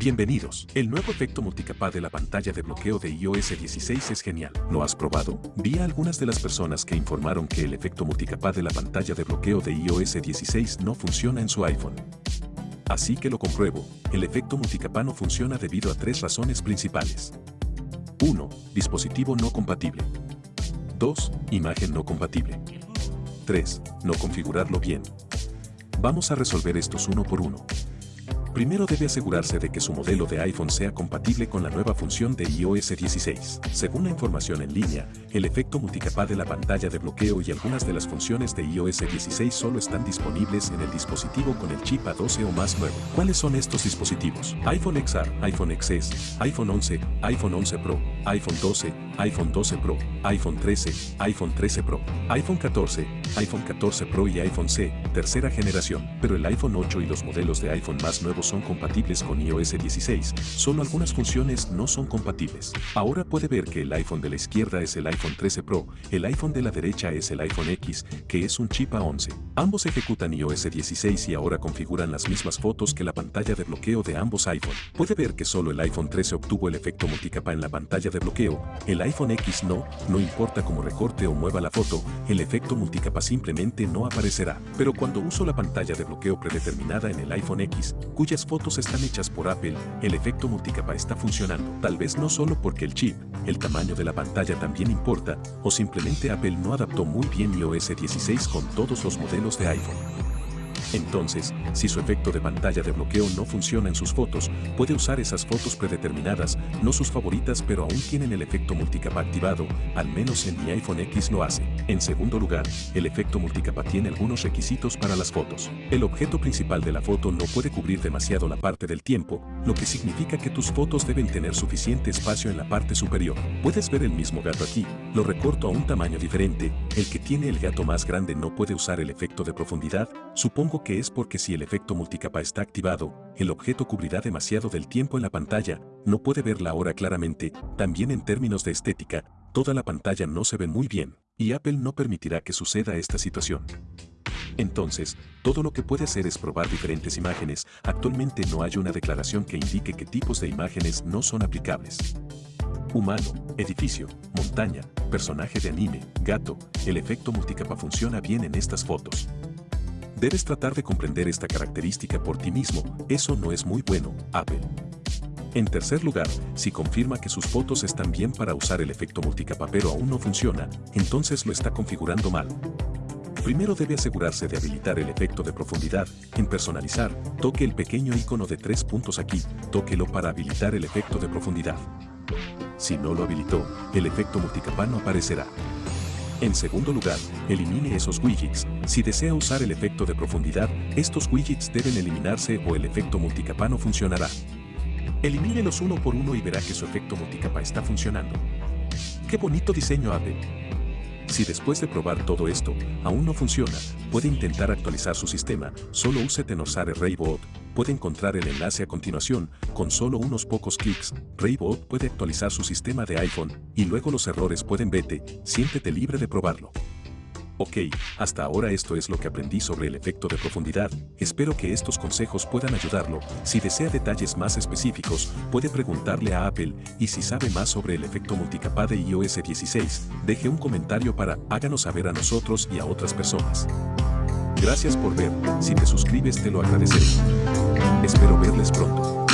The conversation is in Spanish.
Bienvenidos. El nuevo efecto multicapa de la pantalla de bloqueo de iOS 16 es genial. ¿Lo has probado? Vi a algunas de las personas que informaron que el efecto multicapa de la pantalla de bloqueo de iOS 16 no funciona en su iPhone. Así que lo compruebo, el efecto multicapa no funciona debido a tres razones principales. 1. Dispositivo no compatible. 2. Imagen no compatible. 3. No configurarlo bien. Vamos a resolver estos uno por uno. Primero debe asegurarse de que su modelo de iPhone sea compatible con la nueva función de iOS 16. Según la información en línea, el efecto multicapa de la pantalla de bloqueo y algunas de las funciones de iOS 16 solo están disponibles en el dispositivo con el chip A12 o más nuevo. ¿Cuáles son estos dispositivos? iPhone XR, iPhone XS, iPhone 11, iPhone 11 Pro, iPhone 12, iPhone 12 Pro, iPhone 13, iPhone 13 Pro, iPhone 14, iPhone 14 Pro y iPhone C, tercera generación, pero el iPhone 8 y los modelos de iPhone más nuevos son compatibles con iOS 16, solo algunas funciones no son compatibles. Ahora puede ver que el iPhone de la izquierda es el iPhone 13 Pro, el iPhone de la derecha es el iPhone X, que es un chip A11. Ambos ejecutan iOS 16 y ahora configuran las mismas fotos que la pantalla de bloqueo de ambos iPhone. Puede ver que solo el iPhone 13 obtuvo el efecto multicapa en la pantalla de bloqueo, el iPhone X no, no importa cómo recorte o mueva la foto, el efecto multicapa simplemente no aparecerá. Pero cuando uso la pantalla de bloqueo predeterminada en el iPhone X, cuyas fotos están hechas por Apple, el efecto multicapa está funcionando. Tal vez no solo porque el chip, el tamaño de la pantalla también importa, o simplemente Apple no adaptó muy bien iOS 16 con todos los modelos de iPhone. Entonces, si su efecto de pantalla de bloqueo no funciona en sus fotos, puede usar esas fotos predeterminadas, no sus favoritas pero aún tienen el efecto multicapa activado, al menos en mi iPhone X lo hace. En segundo lugar, el efecto multicapa tiene algunos requisitos para las fotos. El objeto principal de la foto no puede cubrir demasiado la parte del tiempo, lo que significa que tus fotos deben tener suficiente espacio en la parte superior. Puedes ver el mismo gato aquí, lo recorto a un tamaño diferente, el que tiene el gato más grande no puede usar el efecto de profundidad, supongo que es porque si el efecto multicapa está activado, el objeto cubrirá demasiado del tiempo en la pantalla, no puede ver la hora claramente, también en términos de estética, toda la pantalla no se ve muy bien, y Apple no permitirá que suceda esta situación. Entonces, todo lo que puede hacer es probar diferentes imágenes, actualmente no hay una declaración que indique qué tipos de imágenes no son aplicables. Humano, edificio, montaña, personaje de anime, gato, el efecto multicapa funciona bien en estas fotos. Debes tratar de comprender esta característica por ti mismo, eso no es muy bueno, Apple. En tercer lugar, si confirma que sus fotos están bien para usar el efecto multicapa pero aún no funciona, entonces lo está configurando mal. Primero debe asegurarse de habilitar el efecto de profundidad. En personalizar, toque el pequeño icono de tres puntos aquí, tóquelo para habilitar el efecto de profundidad. Si no lo habilitó, el efecto multicapa no aparecerá. En segundo lugar, elimine esos widgets. Si desea usar el efecto de profundidad, estos widgets deben eliminarse o el efecto multicapa no funcionará. Elimínelos uno por uno y verá que su efecto multicapa está funcionando. ¡Qué bonito diseño Apple! Si después de probar todo esto, aún no funciona, puede intentar actualizar su sistema, solo use Tenosare Raybot, puede encontrar el enlace a continuación, con solo unos pocos clics, Raybot puede actualizar su sistema de iPhone, y luego los errores pueden vete, siéntete libre de probarlo. Ok, hasta ahora esto es lo que aprendí sobre el efecto de profundidad, espero que estos consejos puedan ayudarlo, si desea detalles más específicos, puede preguntarle a Apple, y si sabe más sobre el efecto multicapa de iOS 16, deje un comentario para háganos saber a nosotros y a otras personas. Gracias por ver, si te suscribes te lo agradeceré. Espero verles pronto.